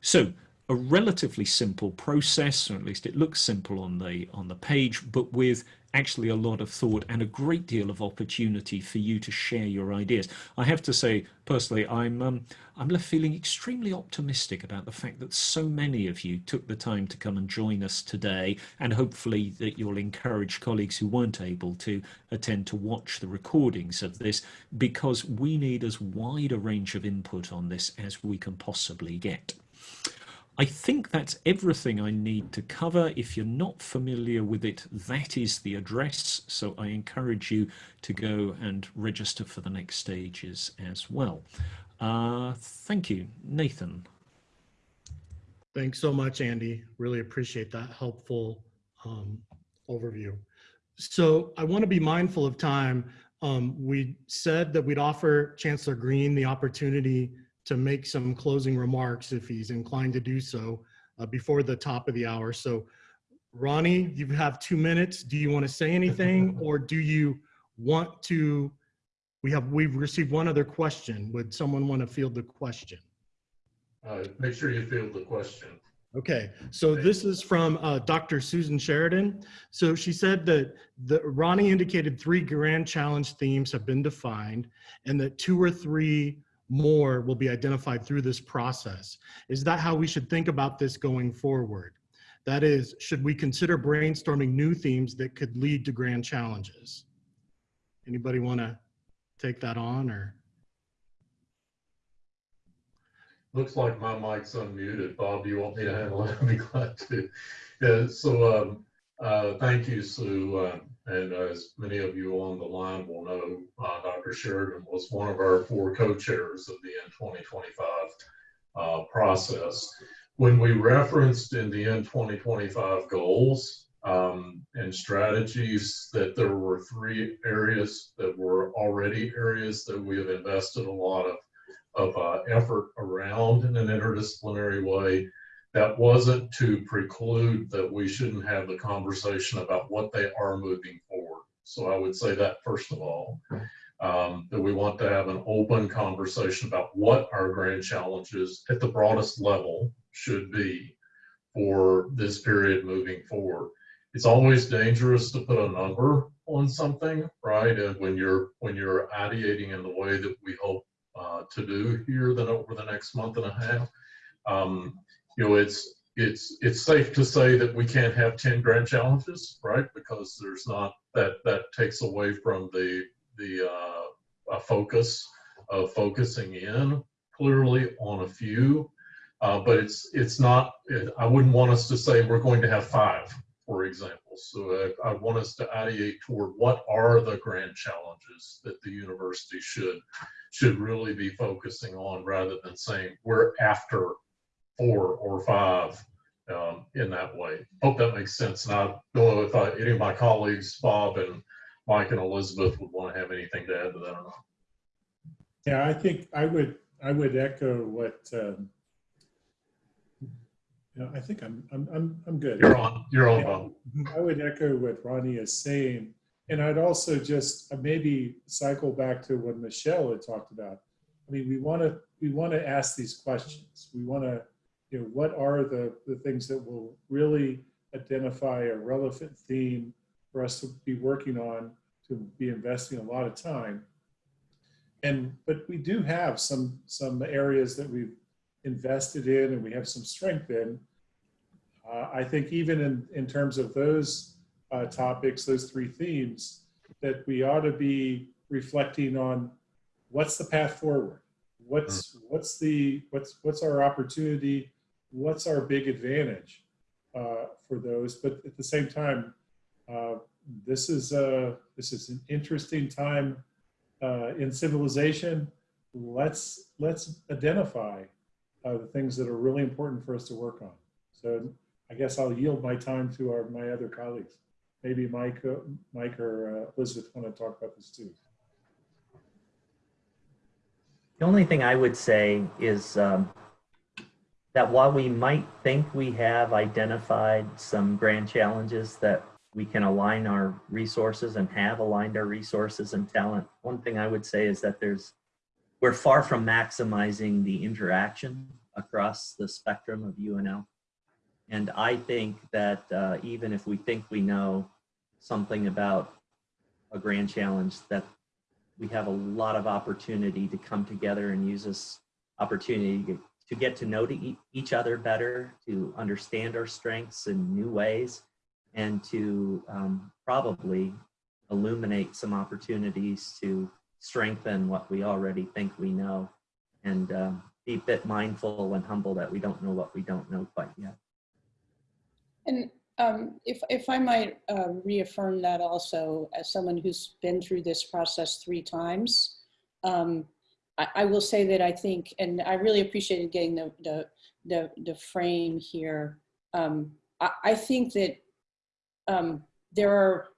So a relatively simple process, or at least it looks simple on the on the page, but with actually a lot of thought and a great deal of opportunity for you to share your ideas. I have to say, personally, I'm um, I'm left feeling extremely optimistic about the fact that so many of you took the time to come and join us today, and hopefully that you'll encourage colleagues who weren't able to attend to watch the recordings of this, because we need as wide a range of input on this as we can possibly get. I think that's everything I need to cover. If you're not familiar with it, that is the address. So I encourage you to go and register for the next stages as well. Uh, thank you. Nathan. Thanks so much, Andy. Really appreciate that helpful um, overview. So I want to be mindful of time. Um, we said that we'd offer Chancellor Green the opportunity to make some closing remarks if he's inclined to do so uh, before the top of the hour. So Ronnie, you have two minutes. Do you want to say anything or do you want to, we have, we've received one other question. Would someone want to field the question? Uh, make sure you field the question. Okay, so this is from uh, Dr. Susan Sheridan. So she said that the, Ronnie indicated three grand challenge themes have been defined and that two or three more will be identified through this process. Is that how we should think about this going forward? That is, should we consider brainstorming new themes that could lead to grand challenges? Anybody want to take that on or? Looks like my mic's unmuted. Bob, do you want me to handle it? I'd be glad to. Yeah, so um, uh, thank you, Sue. Uh, and as many of you on the line will know, uh, Dr. Sheridan was one of our four co-chairs of the N2025 uh, process. When we referenced in the N2025 goals um, and strategies that there were three areas that were already areas that we have invested a lot of, of uh, effort around in an interdisciplinary way, that wasn't to preclude that we shouldn't have the conversation about what they are moving forward. So I would say that first of all, um, that we want to have an open conversation about what our grand challenges at the broadest level should be for this period moving forward. It's always dangerous to put a number on something, right? And when you're when you're ideating in the way that we hope uh, to do here, then over the next month and a half, um, you know, it's it's it's safe to say that we can't have 10 grand challenges, right? Because there's not that that takes away from the the uh, focus of focusing in clearly on a few. Uh, but it's it's not. It, I wouldn't want us to say we're going to have five, for example. So I, I want us to ideate toward what are the grand challenges that the university should should really be focusing on, rather than saying we're after four or five um, in that way. Hope that makes sense. And I don't know if I, any of my colleagues, Bob and Mike and Elizabeth, would want to have anything to add to that or not. Yeah, I think I would I would echo what um, Yeah, I think I'm, I'm, I'm, I'm good. You're on, you're on, Bob. I would echo what Ronnie is saying. And I'd also just uh, maybe cycle back to what Michelle had talked about. I mean, we want to, we want to ask these questions. We want to, you know, what are the, the things that will really identify a relevant theme for us to be working on, to be investing a lot of time. And, but we do have some, some areas that we've invested in and we have some strength in. Uh, I think even in, in terms of those uh, topics, those three themes, that we ought to be reflecting on what's the path forward? What's, what's the, what's, what's our opportunity? What's our big advantage uh, for those? But at the same time, uh, this is a, this is an interesting time uh, in civilization. Let's, let's identify uh, the things that are really important for us to work on. So I guess I'll yield my time to our, my other colleagues. Maybe Mike, uh, Mike or uh, Elizabeth want to talk about this too. The only thing I would say is um, that while we might think we have identified some grand challenges that we can align our resources and have aligned our resources and talent, one thing I would say is that there's, we're far from maximizing the interaction across the spectrum of UNL. And I think that uh, even if we think we know something about a grand challenge, that we have a lot of opportunity to come together and use this opportunity to, to get to know to each other better, to understand our strengths in new ways, and to um, probably illuminate some opportunities to strengthen what we already think we know and uh, be a bit mindful and humble that we don't know what we don't know quite yet. And um, if, if I might uh, reaffirm that also as someone who's been through this process three times, um, I, will say that I think, and I really appreciated getting the, the, the, the frame here. Um, I, I, think that um, there are,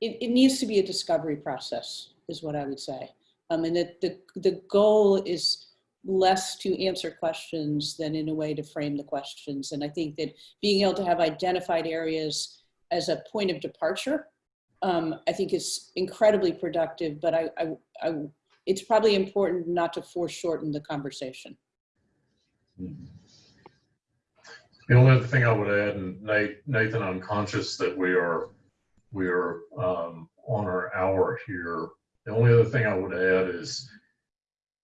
it, it, needs to be a discovery process is what I would say. Um, and that the, the goal is less to answer questions than in a way to frame the questions. And I think that being able to have identified areas as a point of departure, um, I think is incredibly productive, but I, I, I, it's probably important not to foreshorten the conversation. The only other thing I would add, and Nathan, I'm conscious that we are we are um, on our hour here. The only other thing I would add is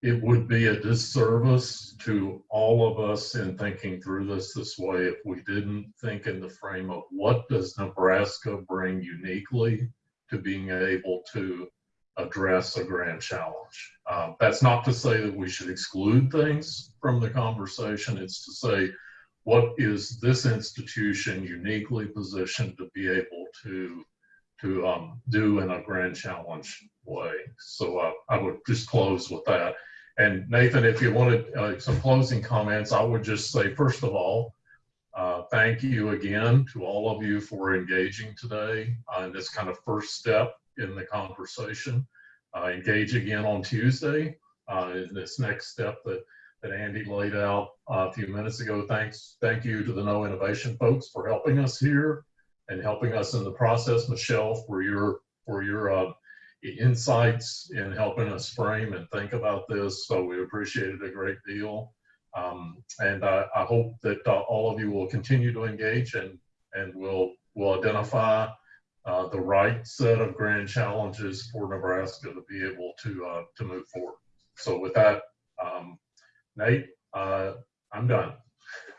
it would be a disservice to all of us in thinking through this this way if we didn't think in the frame of what does Nebraska bring uniquely to being able to address a grand challenge. Uh, that's not to say that we should exclude things from the conversation. It's to say, what is this institution uniquely positioned to be able to to um, do in a grand challenge way? So uh, I would just close with that. And Nathan, if you wanted uh, some closing comments, I would just say, first of all, uh, thank you again to all of you for engaging today uh, in this kind of first step in the conversation. Uh, engage again on Tuesday uh, in this next step that, that Andy laid out uh, a few minutes ago. Thanks, thank you to the KnowInnovation folks for helping us here and helping us in the process. Michelle, for your for your insights in helping us frame and think about this. So we appreciate it a great deal. Um, and I, I, hope that uh, all of you will continue to engage and, and will will identify uh, the right set of grand challenges for Nebraska to be able to uh, to move forward. So with that, um, Nate, uh, I'm done.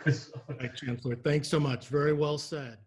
Chancellor. Thanks so much. Very well said.